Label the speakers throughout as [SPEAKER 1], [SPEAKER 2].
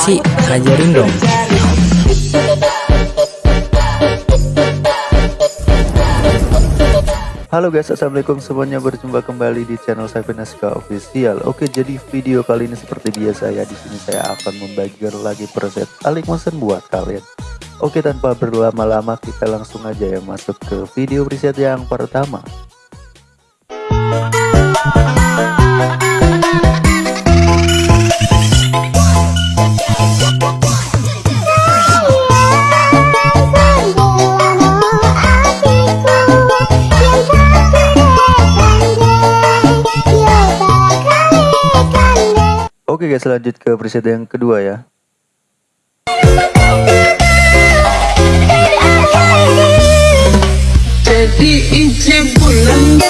[SPEAKER 1] Sih? Ajarin dong.
[SPEAKER 2] Halo guys, assalamualaikum semuanya. Berjumpa kembali di channel saya Veneska Official. Oke, jadi video kali ini seperti biasa ya. Di sini saya akan membagikan lagi preset Alik Motion buat kalian. Oke, tanpa berlama-lama kita langsung aja ya masuk ke video preset yang pertama. Oke guys lanjut ke preset yang kedua ya.
[SPEAKER 3] Jadi inci bulan.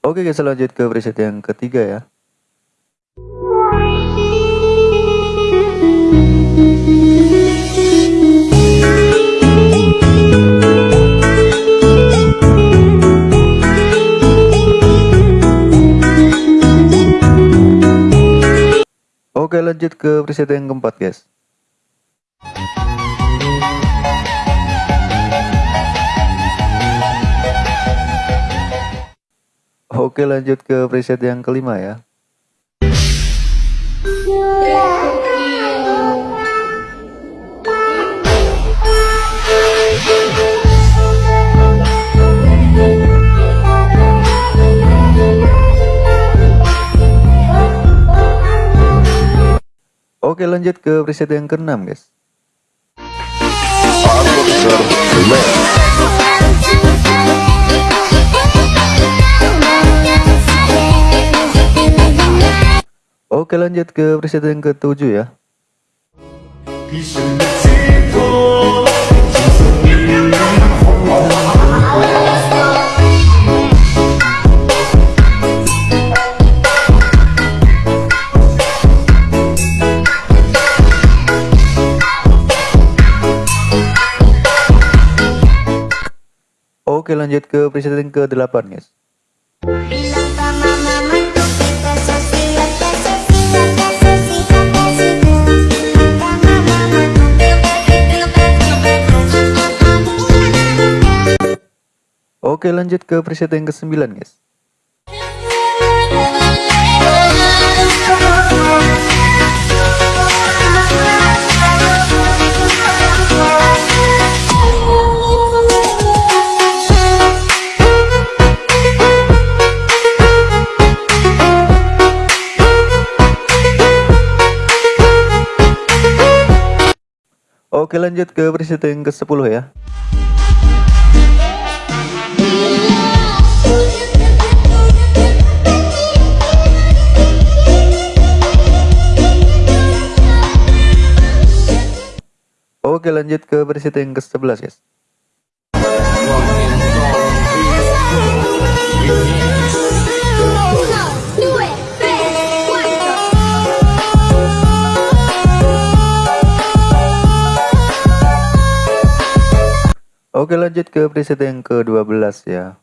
[SPEAKER 2] Oke guys lanjut ke preset yang ketiga ya Oke lanjut ke preset yang keempat guys. Oke lanjut ke preset yang kelima ya Oke lanjut ke preset yang keenam guys. Oke lanjut ke preset yang ketujuh ya
[SPEAKER 4] sosial. Sama mama tuh kita
[SPEAKER 2] Oke lanjut ke preset yang ke sembilan guys Oke lanjut ke preset yang ke 10 ya. Oke lanjut ke preset yang ke 11 guys Oke lanjut ke preset yang ke 12 ya.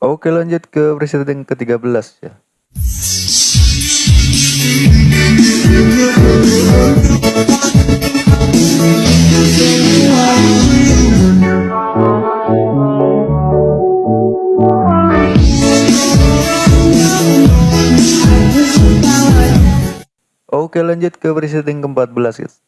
[SPEAKER 2] Oke lanjut ke preset yang ke 13 ya Oke lanjut ke preset yang ke-14 guys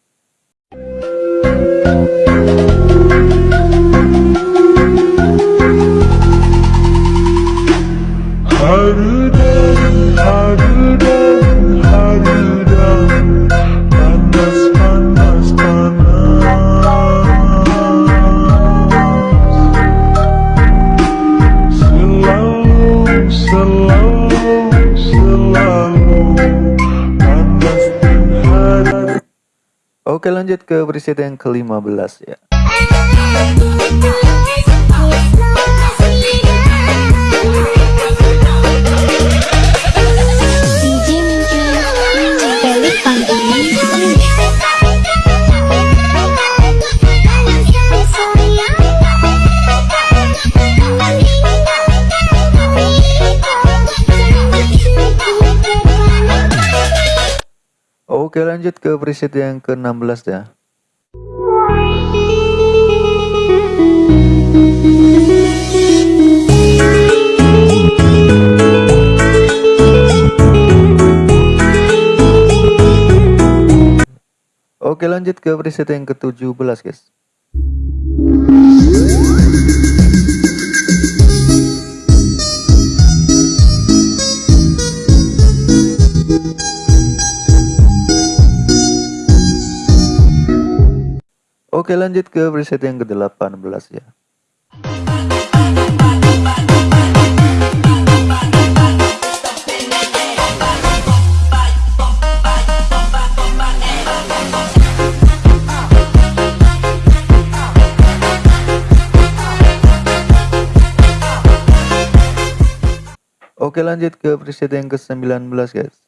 [SPEAKER 2] lanjut ke preset yang ke-15 ya Oke lanjut ke preset yang ke-16 ya. Oke lanjut ke preset yang ke-17 guys. Oke lanjut ke preset yang ke-18 ya. Oke lanjut ke preset yang ke-19 guys.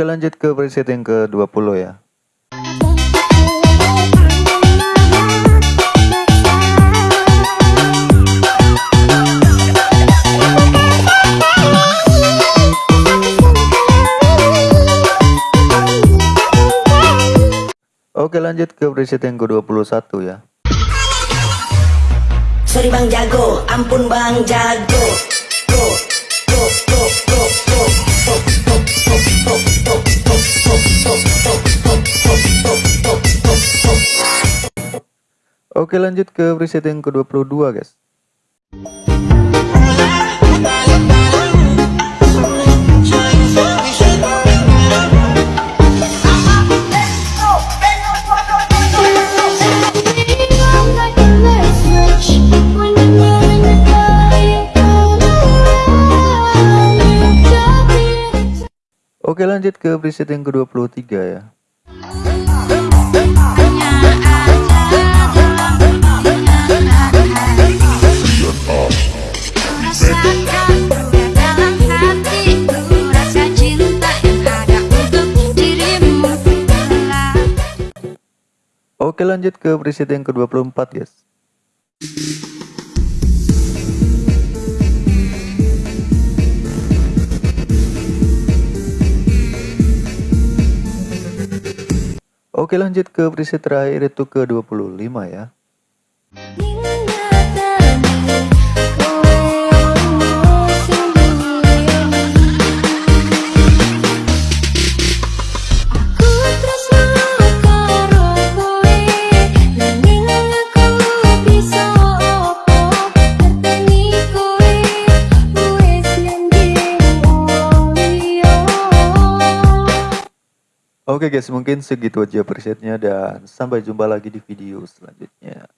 [SPEAKER 2] Oke lanjut ke preset yang ke-20 ya. Oke lanjut ke preset yang ke-21 ya.
[SPEAKER 5] Sorry bang jago, ampun bang jago.
[SPEAKER 2] Oke lanjut ke preset yang ke-22 guys. Oke lanjut ke preset yang ke-23 ya. Oke lanjut ke preset yang ke-24 guys. Oke lanjut ke preset terakhir itu ke 25 ya. Oke guys, mungkin segitu aja presetnya dan sampai jumpa lagi di video selanjutnya.